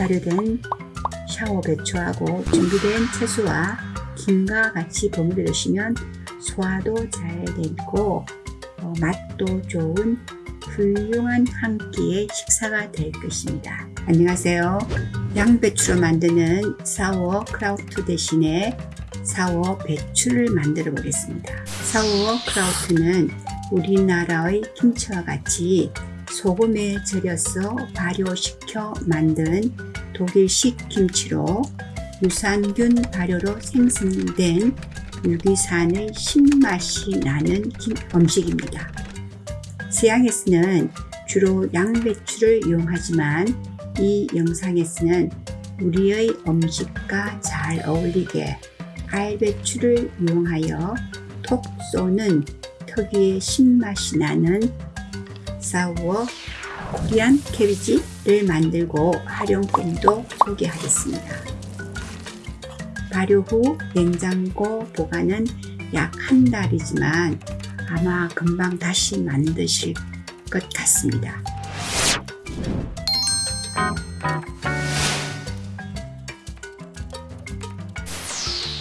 발효된 샤워 배추하고 준비된 채소와 김과 같이 버무려 두시면 소화도 잘 되고 어, 맛도 좋은 훌륭한 한 끼의 식사가 될 것입니다. 안녕하세요. 양배추로 만드는 사워 크라우트 대신에 사워 배추를 만들어 보겠습니다. 사워 크라우트는 우리나라의 김치와 같이 소금에 절여서 발효시켜 만든 독일식 김치로 유산균 발효로 생성된 유기산의 신맛이 나는 음식입니다. 서양에서는 주로 양배추를 이용하지만 이 영상에서는 우리의 음식과 잘 어울리게 알배추를 이용하여 톡 쏘는 특유의 신맛이 나는 사워 코리안 캐비지를 만들고 활용법도 소개하겠습니다. 발효 후 냉장고 보관은 약 한 달이지만 아마 금방 다시 만드실 것 같습니다.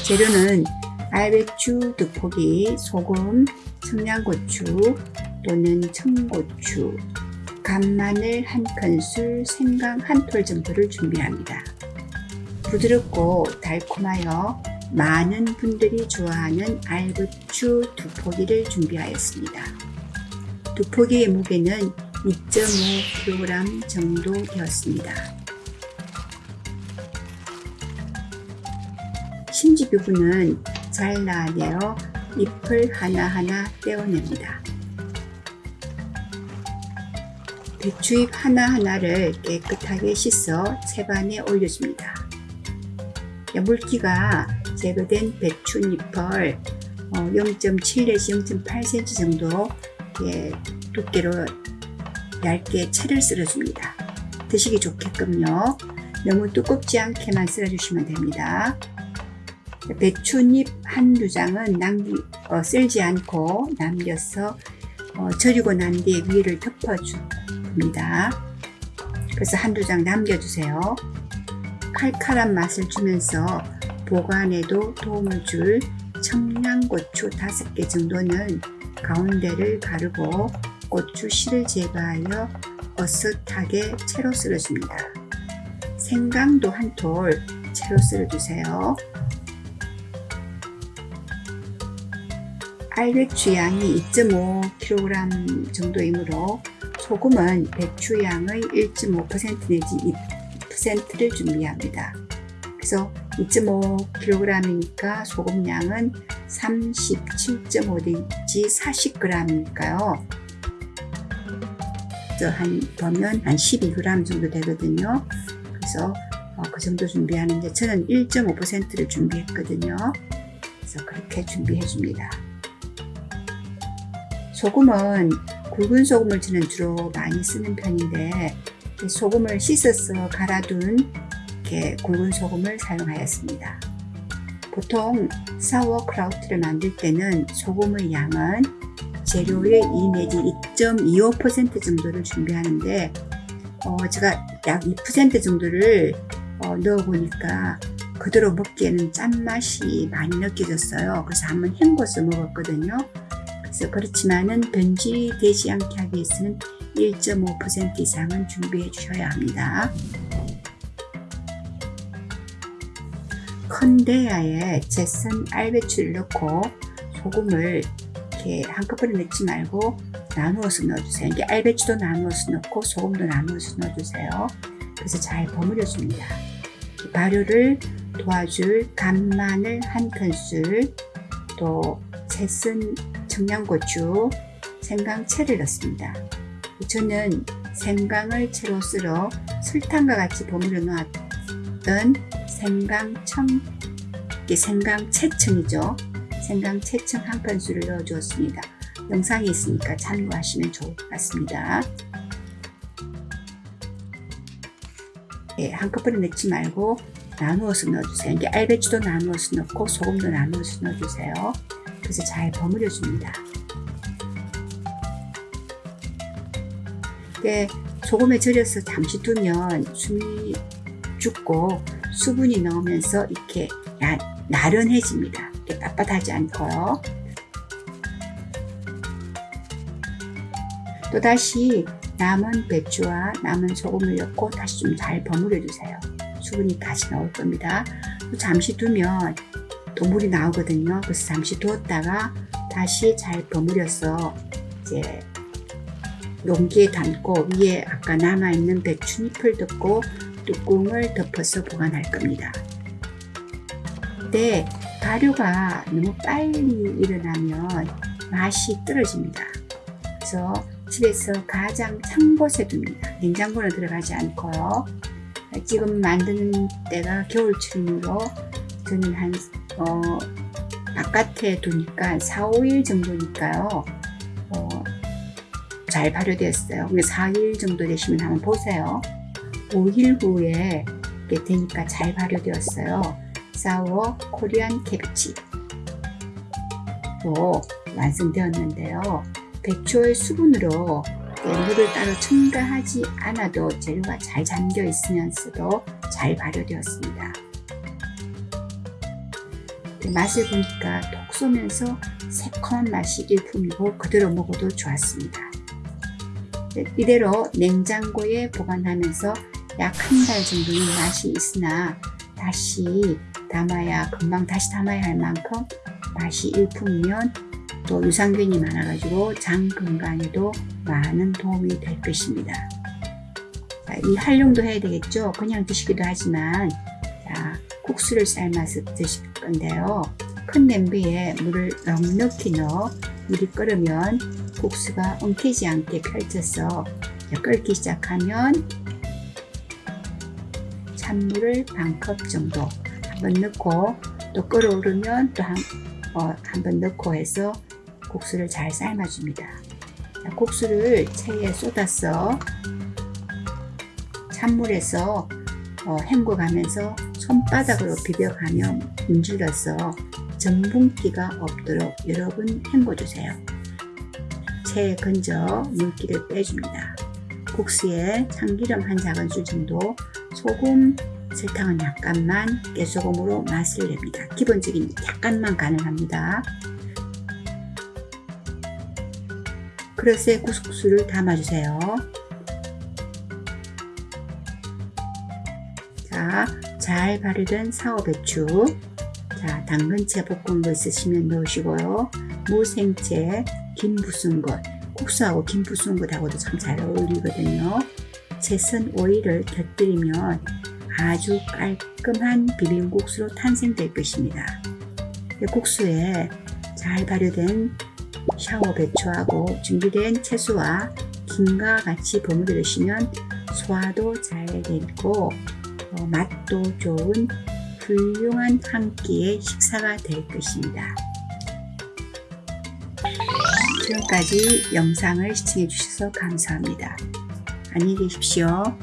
재료는 알배추 두 포기, 소금, 청양고추 또는 청고추, 간마늘 한 큰술, 생강 한 톨 정도를 준비합니다. 부드럽고 달콤하여 많은 분들이 좋아하는 알배추 두 포기를 준비하였습니다. 두 포기의 무게는 2.5kg 정도 되었습니다. 심지 부분은 잘라내어 잎을 하나하나 떼어냅니다. 배추잎 하나하나를 깨끗하게 씻어 채반에 올려줍니다. 물기가 제거된 배추잎을 0.7 내지 0.8cm 정도 두께로 얇게 채를 썰어줍니다. 드시기 좋게끔요. 너무 두껍지 않게만 썰어주시면 됩니다. 배추잎 한두 장은 남기, 어, 썰지 않고 남겨서 어, 절이고 난 뒤에 위를 덮어 줍니다. 그래서 한두 장 남겨주세요. 칼칼한 맛을 주면서 보관에도 도움을 줄 청양고추 5개 정도는 가운데를 가르고 고추 씨를 제거하여 어슷하게 채로 썰어줍니다. 생강도 한 톨 채로 썰어주세요. 알배추 양이 2.5kg 정도이므로 소금은 배추 양의 1.5% 내지 2%를 준비합니다. 그래서 2.5kg이니까 소금 양은 37.5 내지 40g이니까요. 한 보면 한 12g 정도 되거든요. 그래서 어, 그 정도 준비하는데 저는 1.5%를 준비했거든요. 그래서 그렇게 준비해 줍니다. 소금은 굵은 소금을 저는 주로 많이 쓰는 편인데 소금을 씻어서 갈아둔 이렇게 굵은 소금을 사용하였습니다. 보통 사워크라우트를 만들 때는 소금의 양은 재료의 2 내지 2.25% 정도를 준비하는데 어, 제가 약 2% 정도를 어, 넣어보니까 그대로 먹기에는 짠맛이 많이 느껴졌어요. 그래서 한번 헹궈서 먹었거든요. 그래서 그렇지만은 변질되지 않게 하기 위해서는 1.5% 이상은 준비해 주셔야 합니다. 큰 대야에 제선 알배추를 넣고 소금을 이렇게 한꺼번에 넣지 말고 나누어서 넣어주세요. 이게 알배추도 나누어서 넣고 소금도 나누어서 넣어주세요. 그래서 잘 버무려 줍니다. 발효를 도와줄 간마늘 한 큰술 또 채쓴 청양고추, 생강채를 넣습니다. 저는 생강을 채로 썰어 설탕과 같이 버무려 놓았던 생강청, 이게 생강채청이죠. 생강채청 한 큰술을 넣어 주었습니다. 영상이 있으니까 참고하시면 좋을 것 같습니다. 네, 한꺼번에 넣지 말고 나누어서 넣어주세요. 이게 알배추도 나누어서 넣고 소금도 나누어서 넣어주세요. 그래서 잘 버무려 줍니다. 네, 소금에 절여서 잠시 두면 숨이 죽고 수분이 넣으면서 이렇게 야, 나른해집니다. 이렇게 빳빳하지 않고요. 또다시 남은 배추와 남은 소금을 넣고 다시 좀 잘 버무려 주세요. 수분이 다시 나올 겁니다. 또 잠시 두면 또 물이 나오거든요. 그래서 잠시 두었다가 다시 잘 버무려서 이제 용기에 담고 위에 아까 남아있는 배추잎을 넣고 뚜껑을 덮어서 보관할 겁니다. 근데 발효가 너무 빨리 일어나면 맛이 떨어집니다. 그래서 집에서 가장 찬 곳에 둡니다. 냉장고는 들어가지 않고요. 지금 만드는 때가 겨울철이므로 저는 한 어, 바깥에 두니까 4, 5일 정도니까요. 어, 잘 발효되었어요. 4일 정도 되시면 한번 보세요. 5일 후에 이렇게 되니까 잘 발효되었어요. 사워 코리안 캐비치 로 완성되었는데요. 배추의 수분으로 물을 따로 첨가하지 않아도 재료가 잘 잠겨 있으면서도 잘 발효되었습니다. 맛을 보니까 톡 쏘면서 새콤한 맛이 일품이고 그대로 먹어도 좋았습니다. 이대로 냉장고에 보관하면서 약 한 달 정도는 맛이 있으나 다시 담아야 금방 다시 담아야 할 만큼 맛이 일품이면 또 유산균이 많아가지고 장 건강에도 많은 도움이 될 것입니다. 자, 이 활용도 해야 되겠죠. 그냥 드시기도 하지만 자, 국수를 삶아서 드실 건데요. 큰 냄비에 물을 넉넉히 넣어 물이 끓으면 국수가 엉키지 않게 펼쳐서 끓기 시작하면 찬물을 반컵 정도 한번 넣고 또 끓어오르면 또 한 어, 한번 넣고 해서 국수를 잘 삶아줍니다. 자, 국수를 체에 쏟아서 찬물에서 어, 헹궈가면서 손바닥으로 비벼가며 문질러서 전분기가 없도록 여러 분 헹궈주세요. 체에 건져 물기를 빼줍니다. 국수에 참기름 한 작은술 정도, 소금, 설탕은 약간만, 깨소금으로 맛을 냅니다. 기본적인 약간만 가능합니다. 그릇에 국수를 담아주세요. 자, 잘 발효된 사오배추, 자, 당근채 볶은 거 있으시면 넣으시고요. 무생채, 김 부순 것, 국수하고 김 부순 것하고도 참 잘 어울리거든요. 채선 오이를 곁들이면 아주 깔끔한 비빔국수로 탄생될 것입니다. 국수에 잘 발효된 샤워 배추하고 준비된 채소와 김과 같이 버무려 드시면 소화도 잘 되고 어, 맛도 좋은 훌륭한 한 끼의 식사가 될 것입니다. 지금까지 영상을 시청해 주셔서 감사합니다. 안녕히 계십시오.